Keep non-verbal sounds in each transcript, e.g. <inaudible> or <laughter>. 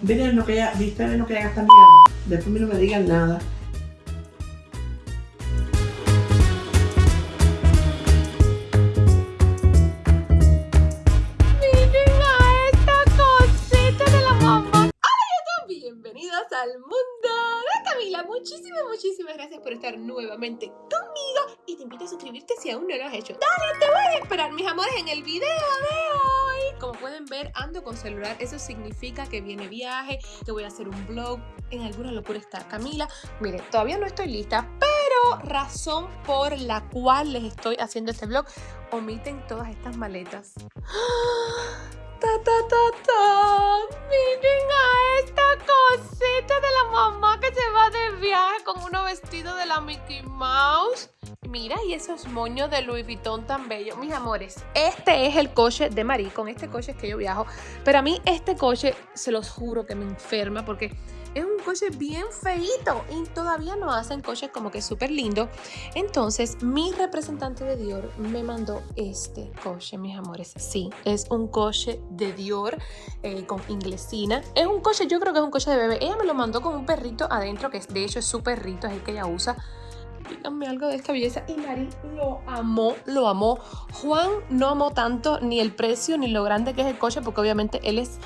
Miren lo que viste lo que ella gasta mierda. Después no me digan nada. Miren a esta cosita de la mamá. Hola bienvenidos al mundo de Camila. Muchísimas, muchísimas gracias por estar nuevamente conmigo aún no lo has hecho. Dale, te voy a esperar, mis amores, en el video de hoy. Como pueden ver, ando con celular. Eso significa que viene viaje, que voy a hacer un vlog. En alguna locura está Camila. Miren, todavía no estoy lista, pero razón por la cual les estoy haciendo este vlog, omiten todas estas maletas. Ta, ta, ta, ta. Miren a esta cosita de la mamá que se va de viaje con unos vestidos de la Mickey Mouse. Mira, y esos moños de Louis Vuitton tan bellos. Mis amores, este es el coche de Marie. Con este coche es que yo viajo. Pero a mí este coche, se los juro que me enferma porque es un coche bien feito y todavía no hacen coches como que súper lindo. Entonces, mi representante de Dior me mandó este coche, mis amores. Sí, es un coche de Dior eh, con inglesina. Es un coche, yo creo que es un coche de bebé. Ella me lo mandó con un perrito adentro, que de hecho es su perrito, es el que ella usa díganme algo de esta belleza. Y Mari lo amó, lo amó. Juan no amó tanto ni el precio ni lo grande que es el coche, porque obviamente él es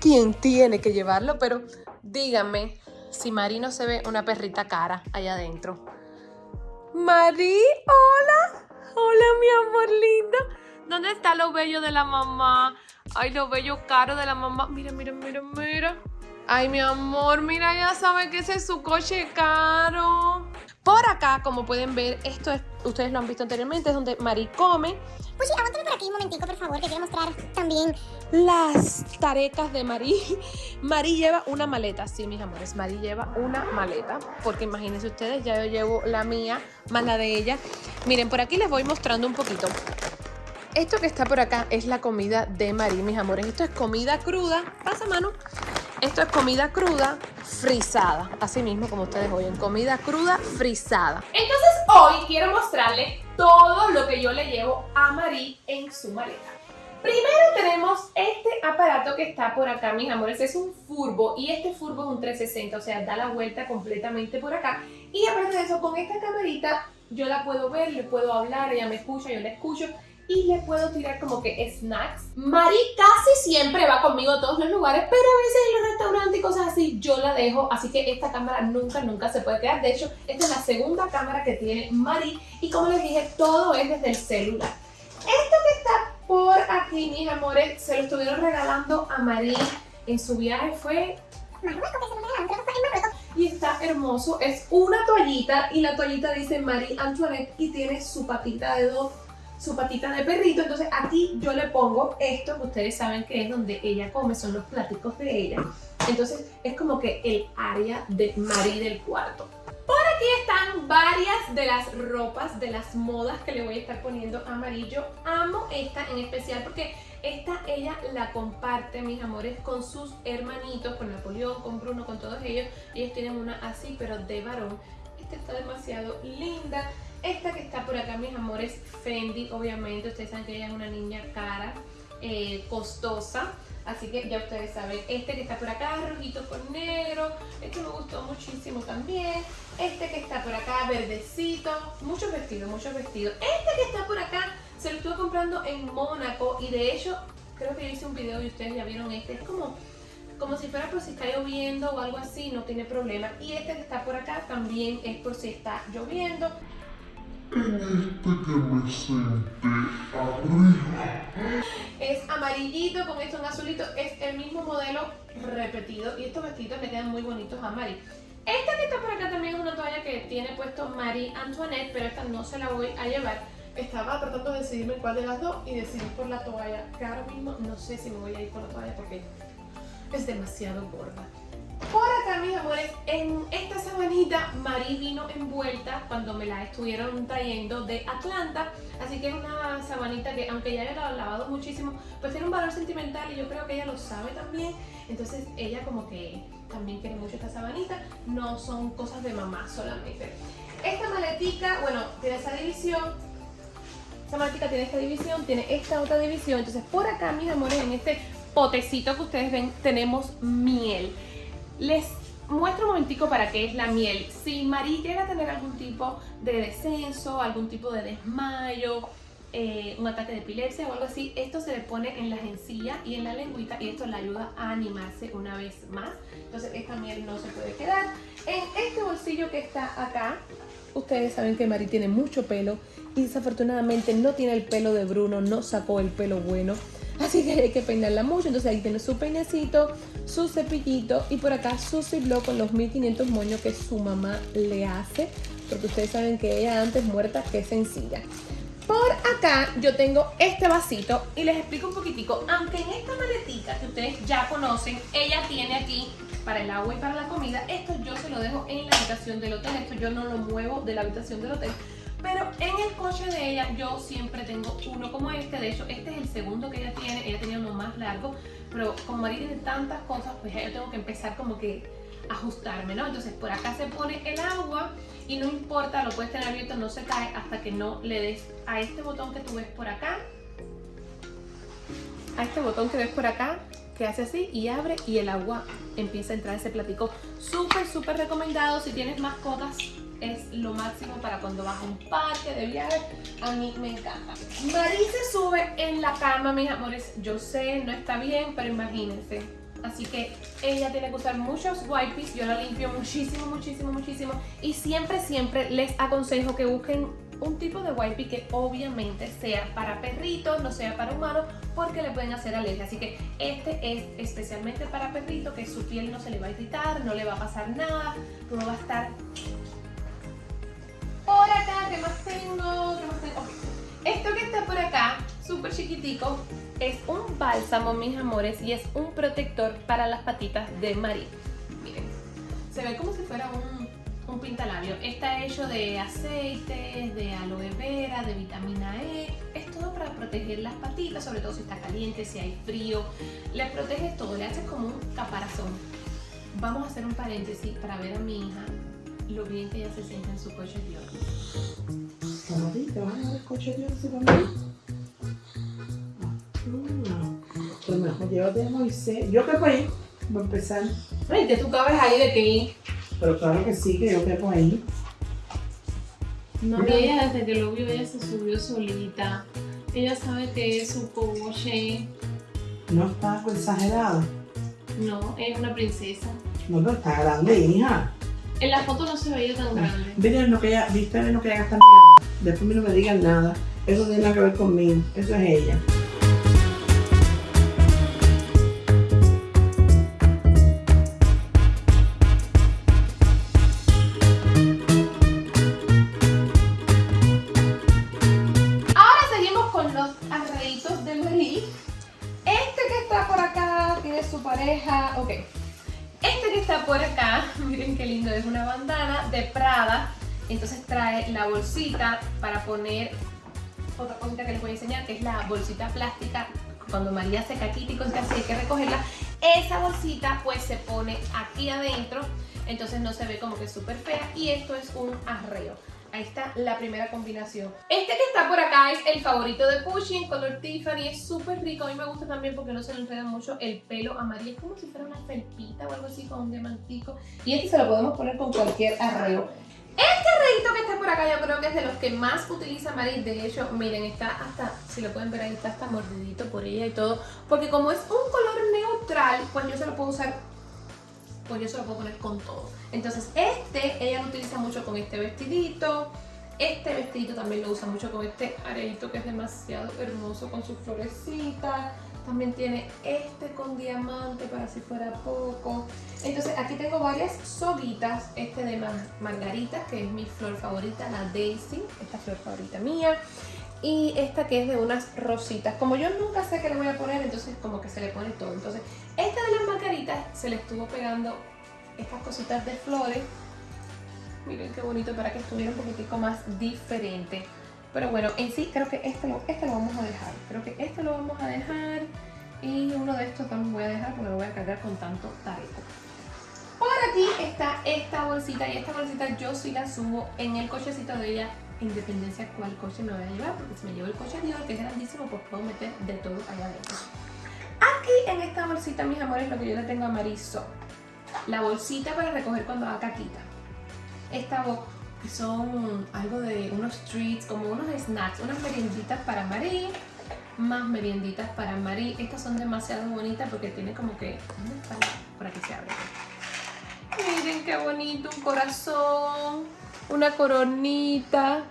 quien tiene que llevarlo, pero díganme si Mari no se ve una perrita cara allá adentro. Mari, hola. Hola, mi amor linda. ¿Dónde está lo bello de la mamá? Ay, lo bello caro de la mamá. Mira, mira, mira, mira. Ay, mi amor, mira, ya sabe que ese es su coche caro. Por acá, como pueden ver, esto es, ustedes lo han visto anteriormente, es donde Mari come. Pues sí, aguántame por aquí un momentico, por favor, que quiero mostrar también las tarecas de Mari. <laughs> Mari lleva una maleta, sí, mis amores, Mari lleva una maleta, porque imagínense ustedes, ya yo llevo la mía, más la de ella. Miren, por aquí les voy mostrando un poquito. Esto que está por acá es la comida de Mari, mis amores. Esto es comida cruda. Pasa, mano. Esto es comida cruda frisada, así mismo como ustedes oyen, comida cruda frisada. Entonces hoy quiero mostrarles todo lo que yo le llevo a Marí en su maleta. Primero tenemos este aparato que está por acá, mis amores, es un furbo y este furbo es un 360, o sea, da la vuelta completamente por acá. Y aparte de eso, con esta camarita yo la puedo ver, le puedo hablar, ella me escucha, yo la escucho y le puedo tirar como que snacks. Mari casi siempre va conmigo a todos los lugares, pero a veces en los así yo la dejo, así que esta cámara nunca, nunca se puede quedar. De hecho, esta es la segunda cámara que tiene Mari y como les dije, todo es desde el celular. Esto que está por aquí, mis amores, se lo estuvieron regalando a Mari en su viaje, fue... Y está hermoso, es una toallita y la toallita dice Marie Antoinette y tiene su patita de dos su patita de perrito, entonces aquí yo le pongo esto que ustedes saben que es donde ella come, son los pláticos de ella. Entonces es como que el área de Mari del cuarto. Por aquí están varias de las ropas, de las modas que le voy a estar poniendo a Mari. Yo amo esta en especial porque esta ella la comparte, mis amores, con sus hermanitos, con Napoleón, con Bruno, con todos ellos. Ellos tienen una así, pero de varón. Esta está demasiado linda. Esta que está por acá, mis amores, Fendi, obviamente. Ustedes saben que ella es una niña cara, eh, costosa. Así que ya ustedes saben. Este que está por acá, rojito con negro. Este me gustó muchísimo también. Este que está por acá, verdecito. Muchos vestidos, muchos vestidos. Este que está por acá, se lo estuve comprando en Mónaco. Y de hecho, creo que hice un video y ustedes ya vieron este. Es como como si fuera por si está lloviendo o algo así, no tiene problema. Y este que está por acá también es por si está lloviendo este que me senté arriba. Es amarillito con esto en azulito. Es el mismo modelo repetido. Y estos vestidos me quedan muy bonitos a Mari. Esta que está por acá también es una toalla que tiene puesto Marie Antoinette, pero esta no se la voy a llevar. Estaba tratando de decidirme cuál de las dos y decidí por la toalla, ahora mismo no sé si me voy a ir por la toalla porque es demasiado gorda. Mis amores, en esta sabanita Mari vino envuelta cuando me la estuvieron trayendo de Atlanta. Así que es una sabanita que, aunque ya la he lavado muchísimo, pues tiene un valor sentimental y yo creo que ella lo sabe también. Entonces ella como que también quiere mucho esta sabanita. No son cosas de mamá solamente. Esta maletica, bueno, tiene esa división. Esta maletica tiene esta división, tiene esta otra división. Entonces por acá, mis amores, en este potecito que ustedes ven tenemos miel. Les muestro un momentico para qué es la miel. Si Marí llega a tener algún tipo de descenso, algún tipo de desmayo, eh, un ataque de epilepsia o algo así, esto se le pone en las encías y en la lengüita y esto le ayuda a animarse una vez más. Entonces esta miel no se puede quedar. En este bolsillo que está acá, ustedes saben que Mari tiene mucho pelo y desafortunadamente no tiene el pelo de Bruno, no sacó el pelo bueno. Así que hay que peinarla mucho. Entonces ahí tiene su peinecito, su cepillito y por acá su ciblo con los 1500 moños que su mamá le hace. Porque ustedes saben que ella antes muerta que sencilla. Por acá yo tengo este vasito y les explico un poquitico. Aunque en esta maletita que ustedes ya conocen, ella tiene aquí para el agua y para la comida. Esto yo se lo dejo en la habitación del hotel. Esto yo no lo muevo de la habitación del hotel. Pero en el coche de ella yo siempre tengo uno como este. De hecho, este es el segundo que ella tiene. Ella tenía uno más largo. Pero como María tiene tantas cosas, pues yo tengo que empezar como que ajustarme, ¿no? Entonces por acá se pone el agua y no importa, lo puedes tener abierto, no se cae hasta que no le des a este botón que tú ves por acá. A este botón que ves por acá, que hace así y abre y el agua empieza a entrar ese platico. Súper, súper recomendado si tienes mascotas. Es lo máximo para cuando vas a un parque de viaje. A mí me encanta. Marí se sube en la cama, mis amores. Yo sé, no está bien, pero imagínense Así que ella tiene que usar muchos wipes, yo la limpio muchísimo, muchísimo, muchísimo. Y siempre, siempre les aconsejo que busquen un tipo de wipe que obviamente sea para perritos, no sea para humanos, porque le pueden hacer alergia. Así que este es especialmente para perritos, que su piel no se le va a irritar, no le va a pasar nada, todo va a estar... Por acá, ¿qué más tengo? ¿Qué más tengo? Esto que está por acá, súper chiquitico, es un bálsamo, mis amores, y es un protector para las patitas de María. Miren, se ve como si fuera un, un pintalabio. Está hecho de aceites, de aloe vera, de vitamina E. Es todo para proteger las patitas, sobre todo si está caliente, si hay frío. Le proteges todo, le haces como un caparazón. Vamos a hacer un paréntesis para ver a mi hija lo bien que ella se siente en su coche de Todavía, ¿te vas a ver el coche de oro también? Pues mejor llévate a Moisés. Yo quepo ahí, voy a empezar. Ay, que tú cabes ahí de que Pero claro que sí, que yo quepo ahí. No, ella desde que lo vio, ella se subió solita. Ella sabe que es su coche. No está exagerado. No, es una princesa. No, pero está grande, hija. En la foto no se veía tan grande. Miren lo que ella, viste lo que ella gasta mierda. Después a mí no me digan nada. Eso no tiene nada que ver conmigo. Eso es ella. Está por acá, <laughs> miren qué lindo, es una bandana de Prada. Entonces trae la bolsita para poner otra cosita que les voy a enseñar, que es la bolsita plástica. Cuando María se caquita y cosas así hay que recogerla. Esa bolsita pues se pone aquí adentro, entonces no se ve como que súper fea. Y esto es un arreo. Ahí está la primera combinación. Este que está por acá es el favorito de Pushing, en color Tiffany. Es súper rico. A mí me gusta también porque no se le enreda mucho el pelo amarillo. Es como si fuera una felpita o algo así con un diamantico. Y este se lo podemos poner con cualquier arreo. Este arreito que está por acá yo creo que es de los que más utiliza Maris. De hecho, miren, está hasta, si lo pueden ver ahí, está hasta mordidito por ella y todo. Porque como es un color neutral, pues yo se lo puedo usar pues yo se lo puedo poner con todo. Entonces este, ella lo utiliza mucho con este vestidito. Este vestidito también lo usa mucho con este areito que es demasiado hermoso con sus florecitas. También tiene este con diamante para si fuera poco. Entonces aquí tengo varias soguitas. Este de mar- margarita, que es mi flor favorita, la Daisy. Esta flor favorita mía. Y esta que es de unas rositas. Como yo nunca sé qué le voy a poner, entonces como que se le pone todo. Entonces esta de las margaritas se le estuvo pegando estas cositas de flores. Miren qué bonito para que estuviera un poquitico más diferente. Pero bueno, en sí creo que este lo, este lo vamos a dejar. Creo que este lo vamos a dejar. Y uno de estos también voy a dejar porque lo voy a cargar con tanto tareco. Por aquí está esta bolsita y esta bolsita yo sí la subo en el cochecito de ella en dependencia cuál coche me voy a llevar porque si me llevo el coche Dior que es grandísimo pues puedo meter de todo allá adentro. Aquí en esta bolsita, mis amores, lo que yo le tengo a Mariso. La bolsita para recoger cuando haga caquita. Esta bo- que son algo de unos treats, como unos snacks, unas merienditas para Marí, más merienditas para Marí. Estas son demasiado bonitas porque tiene como que... ¿Dónde está? Por aquí se abre. Miren qué bonito, un corazón, una coronita.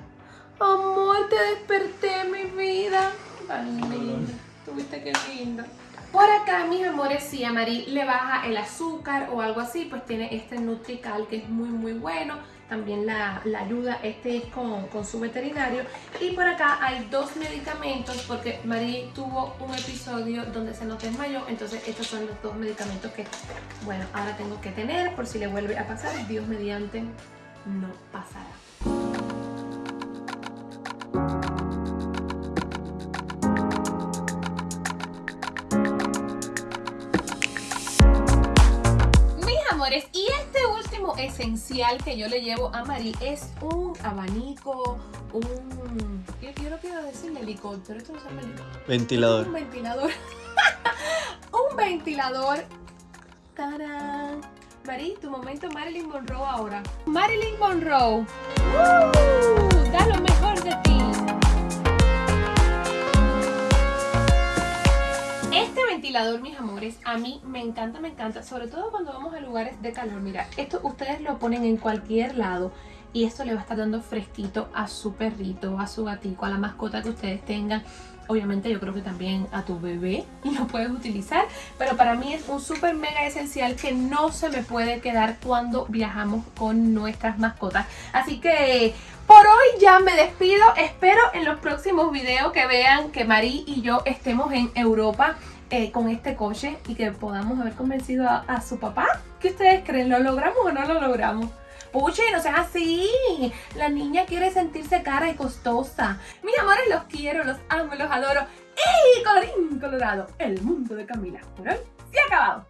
Amor, te desperté, mi vida. Tan lindo. Tuviste qué lindo. Por acá, mis amores, si a Marí le baja el azúcar o algo así, pues tiene este Nutrical que es muy, muy bueno. También la, la ayuda, este es con, con su veterinario. Y por acá hay dos medicamentos porque Marí tuvo un episodio donde se nos desmayó. Entonces estos son los dos medicamentos que, bueno, ahora tengo que tener por si le vuelve a pasar. Dios mediante, no pasará. Mis amores, y este último esencial que yo le llevo a Mari es un abanico, un... Yo, yo no quiero decirle helicóptero, esto no se llama helicóptero. Ventilador. Un ventilador. <laughs> un ventilador. ¡Tarán! Mari, tu momento Marilyn Monroe ahora. Marilyn Monroe. ¡Woo! Da lo mejor de ti. Este ventilador, mis amores, a mí me encanta, me encanta, sobre todo cuando vamos a lugares de calor. Mira, esto ustedes lo ponen en cualquier lado y esto le va a estar dando fresquito a su perrito, a su gatico, a la mascota que ustedes tengan. Obviamente yo creo que también a tu bebé <laughs> lo puedes utilizar, pero para mí es un súper mega esencial que no se me puede quedar cuando viajamos con nuestras mascotas. Así que por hoy ya me despido. Espero en los próximos videos que vean que Marí y yo estemos en Europa eh, con este coche y que podamos haber convencido a, a su papá. ¿Qué ustedes creen? ¿Lo logramos o no lo logramos? Puche, no sean así. La niña quiere sentirse cara y costosa. Mis amores, los quiero, los amo, los adoro. Y colorín colorado, el mundo de Camila. Por hoy se ha acabado.